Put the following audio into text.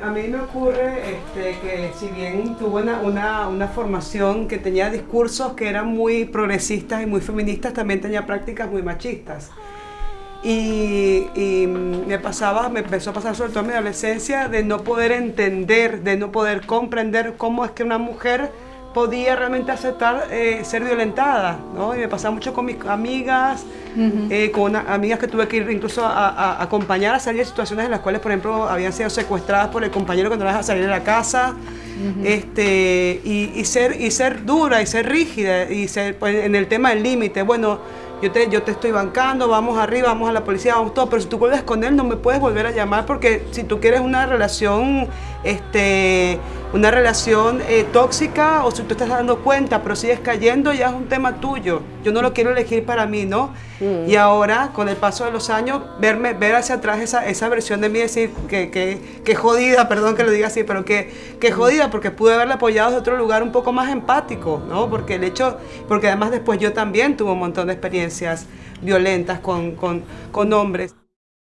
A mí me ocurre este, que si bien tuve una, una, formación que tenía discursos que eran muy progresistas y muy feministas, también tenía prácticas muy machistas. Y, me pasaba, me empezó a pasar sobre todo en mi adolescencia de no poder entender, de no poder comprender cómo es que una mujer podía realmente aceptar eh, ser violentada, ¿no? Y me pasaba mucho con mis amigas, eh, con amigas que tuve que ir incluso a, acompañar a salir de situaciones en las cuales, por ejemplo, habían sido secuestradas por el compañero cuando las a salir de la casa, este, y, ser, y ser dura y ser rígida, y ser pues, en el tema del límite, bueno, yo te, yo te estoy bancando, vamos arriba, vamos a la policía, vamos todo, pero si tú vuelves con él no me puedes volver a llamar porque si tú quieres una relación, este, una relación eh, tóxica o si tú estás dando cuenta pero sigues cayendo, ya es un tema tuyo. Yo no lo quiero elegir para mí, ¿no? Mm. Y ahora, con el paso de los años, verme, ver hacia atrás esa, esa versión de mí decir que, que, que jodida, perdón que lo diga así, pero que, que mm. jodida porque pude haberla apoyado de otro lugar un poco más empático, ¿no? Porque el hecho, porque además después yo también tuve un montón de experiencias violentas con, con, con hombres.